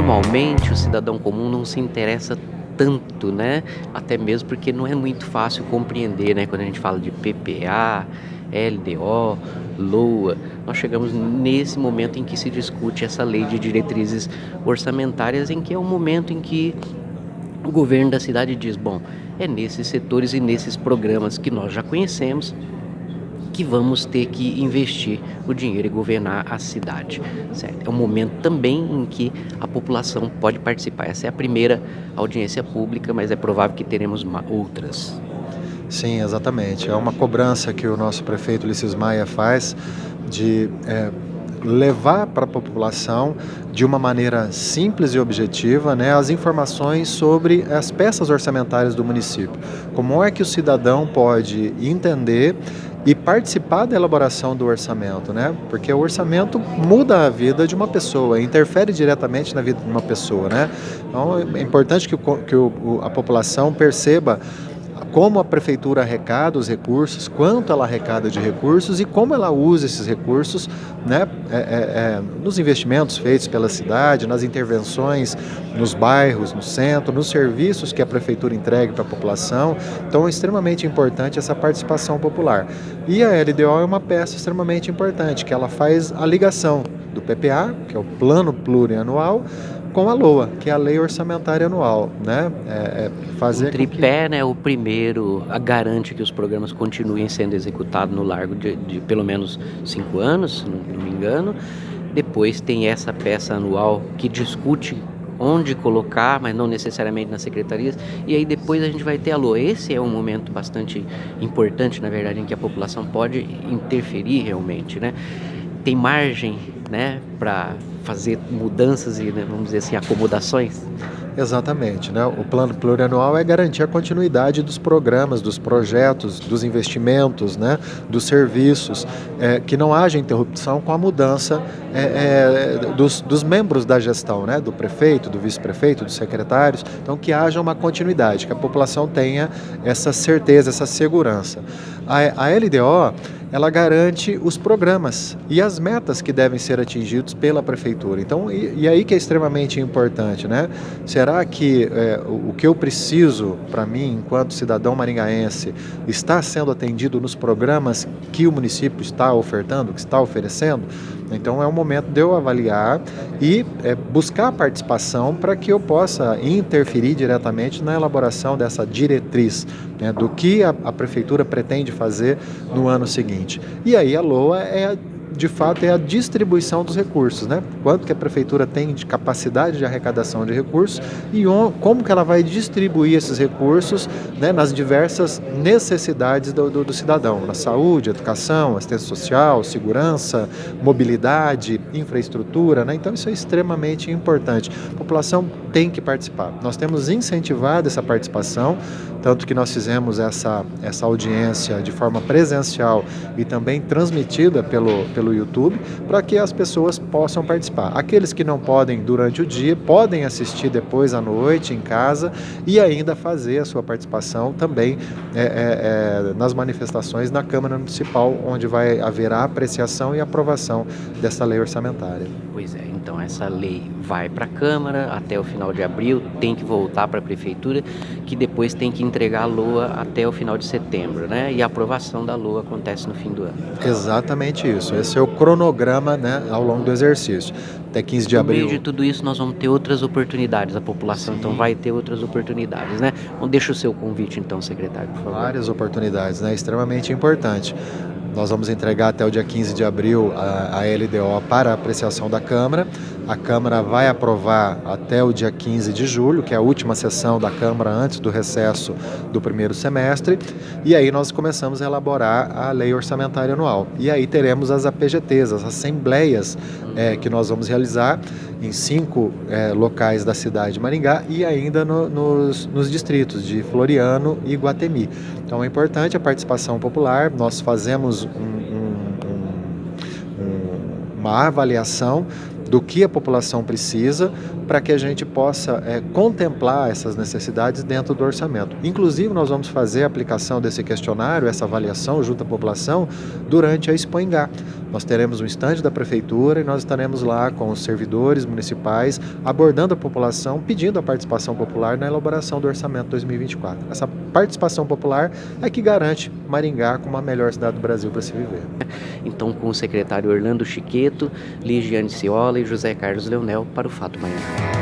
normalmente o cidadão comum não se interessa tanto, né? Até mesmo porque não é muito fácil compreender, né? Quando a gente fala de PPA, LDO, LOA, nós chegamos nesse momento em que se discute essa lei de diretrizes orçamentárias, em que é o momento em que o governo da cidade diz, bom, é nesses setores e nesses programas que nós já conhecemos que vamos ter que investir o dinheiro e governar a cidade. Certo? É um momento também em que a população pode participar. Essa é a primeira audiência pública, mas é provável que teremos outras. Sim, exatamente. É uma cobrança que o nosso prefeito Ulisses Maia faz de é, levar para a população de uma maneira simples e objetiva né, as informações sobre as peças orçamentárias do município. Como é que o cidadão pode entender e participar da elaboração do orçamento, né? Porque o orçamento muda a vida de uma pessoa, interfere diretamente na vida de uma pessoa, né? Então é importante que, o, que o, a população perceba como a prefeitura arrecada os recursos, quanto ela arrecada de recursos e como ela usa esses recursos né, é, é, é, nos investimentos feitos pela cidade, nas intervenções nos bairros, no centro, nos serviços que a prefeitura entregue para a população. Então é extremamente importante essa participação popular. E a LDO é uma peça extremamente importante, que ela faz a ligação do PPA, que é o Plano Plurianual, com a LOA, que é a Lei Orçamentária Anual, né? É, é fazer o tripé, que... né, o primeiro, a garante que os programas continuem sendo executados no largo de, de pelo menos cinco anos, se não, não me engano. Depois tem essa peça anual que discute onde colocar, mas não necessariamente nas secretarias. E aí depois a gente vai ter a LOA. Esse é um momento bastante importante, na verdade, em que a população pode interferir realmente, né? Tem margem, né, para fazer mudanças e, né, vamos dizer assim, acomodações? Exatamente. Né? O plano plurianual é garantir a continuidade dos programas, dos projetos, dos investimentos, né? dos serviços, é, que não haja interrupção com a mudança é, é, dos, dos, membros da gestão, né? do prefeito, do vice-prefeito, dos secretários. Então, que haja uma continuidade, que a população tenha essa certeza, essa segurança. A, a LDO ela garante os programas e as metas que devem ser atingidos pela prefeitura. Então, e, e aí que é extremamente importante, né? Será que é, o, o que eu preciso para mim, enquanto cidadão maringaense, está sendo atendido nos programas que o município está ofertando, que está oferecendo? Então é o momento de eu avaliar e é, buscar participação para que eu possa interferir diretamente na elaboração dessa diretriz né, do que a, a prefeitura pretende fazer no ano seguinte. E aí a LOA é de fato, é a distribuição dos recursos, né? Quanto que a prefeitura tem de capacidade de arrecadação de recursos e como que ela vai distribuir esses recursos né, nas diversas necessidades do, do, do cidadão, na saúde, educação, assistência social, segurança, mobilidade, infraestrutura, né? Então isso é extremamente importante. A população tem que participar. Nós temos incentivado essa participação, tanto que nós fizemos essa, essa audiência de forma presencial e também transmitida pelo, pelo YouTube, para que as pessoas possam participar. Aqueles que não podem durante o dia, podem assistir depois à noite em casa e ainda fazer a sua participação também é, é, é, nas manifestações na Câmara Municipal, onde vai haver a apreciação e aprovação dessa lei orçamentária. Pois é, então essa lei vai para a Câmara até o final de abril, tem que voltar para a Prefeitura, que depois tem que entregar a LOA até o final de setembro, né? E a aprovação da LOA acontece no fim do ano. Exatamente isso. Esse o cronograma né, ao longo do exercício. Até 15 de abril. No meio de tudo isso, nós vamos ter outras oportunidades. A população, Sim. então, vai ter outras oportunidades, né? Então, deixa o seu convite, então, secretário, por favor. Várias oportunidades, né? Extremamente importante. Nós vamos entregar até o dia 15 de abril a, a LDO para apreciação da Câmara. A Câmara vai aprovar até o dia 15 de julho, que é a última sessão da Câmara antes do recesso do primeiro semestre. E aí nós começamos a elaborar a lei orçamentária anual. E aí teremos as APGTs, as assembleias é, que nós vamos realizar em cinco é, locais da cidade de Maringá e ainda no, nos, nos distritos de Floriano e Guatemi. Então é importante a participação popular, nós fazemos um, um, um, uma avaliação do que a população precisa para que a gente possa é, contemplar essas necessidades dentro do orçamento. Inclusive, nós vamos fazer a aplicação desse questionário, essa avaliação junto à população, durante a Expo Engá. Nós teremos um estande da prefeitura e nós estaremos lá com os servidores municipais abordando a população, pedindo a participação popular na elaboração do orçamento 2024. Essa participação popular é que garante Maringá como a melhor cidade do Brasil para se viver. Então, com o secretário Orlando Chiqueto, Ligiane Ciola José Carlos Leonel para o Fato Maringá.